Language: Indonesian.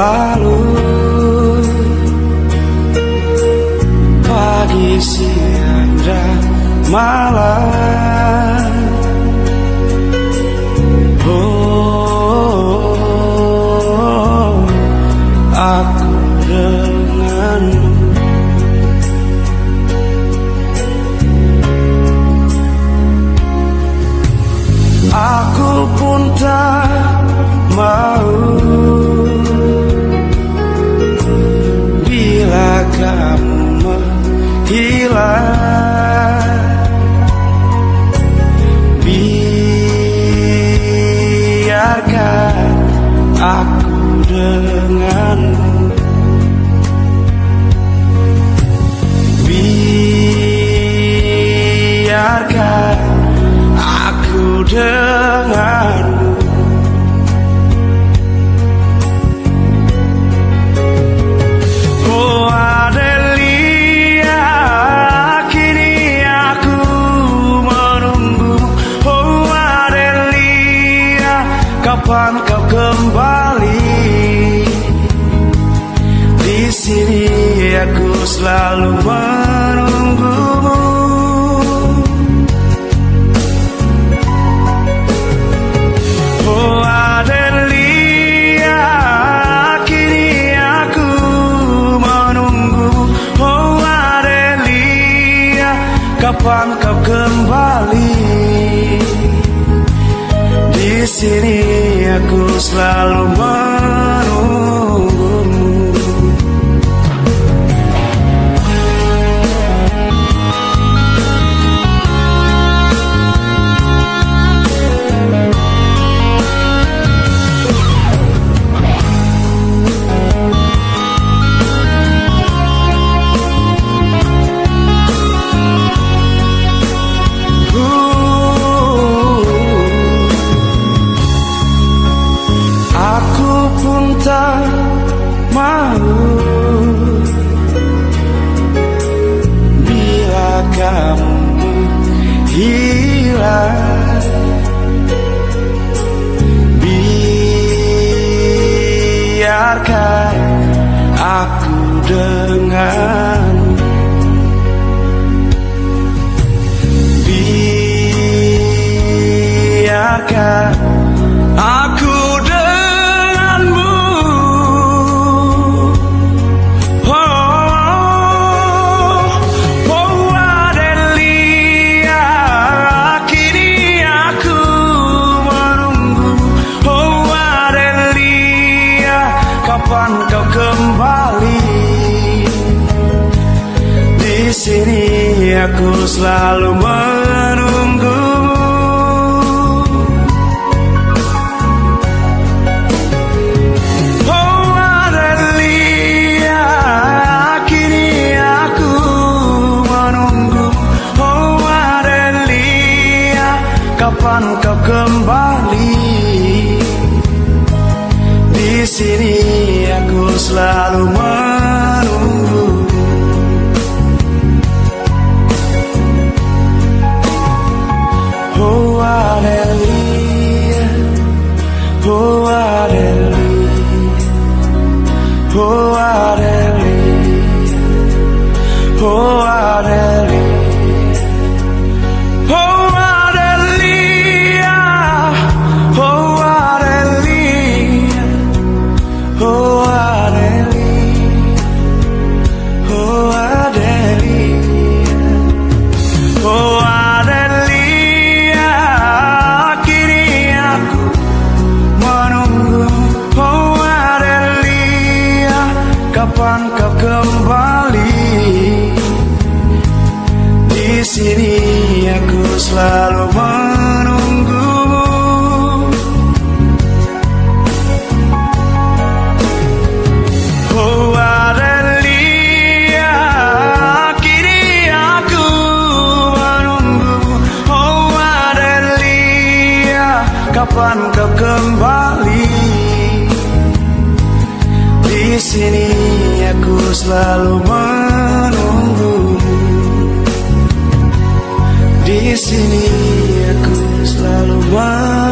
selalu Pagi, siang, dan malam. Oh, aku denganmu. Aku pun tak kapan kau kembali. Di sini aku selalu menunggumu. Oh Adelia, kini aku menunggu. Oh Adelia, kapan kau kembali. Di sini aku selalu menunggumu Biarkan aku dengan Biarkan aku Kapan kau kembali. Di sini aku selalu menunggu Di sini aku selalu menunggu. Oh Adelia, oh Adelia Oh Adelia, oh Adelia, Kapan kau kembali? Di sini aku selalu menunggumu. Oh Adelia Kini aku menunggu. Oh Adelia Kapan kau kembali? Di Aku selalu menunggu. Di sini aku selalu menunggu